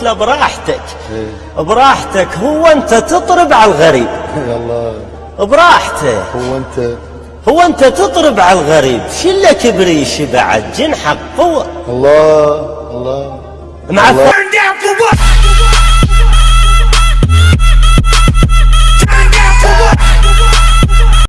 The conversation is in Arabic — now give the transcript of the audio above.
قلت له براحتك. إيه. براحتك هو أنت تطرب على الغريب. يا براحته هو أنت. هو أنت تطرب على الغريب. شله كبريش بعد؟ جنحك قوة. الله الله. مع الله.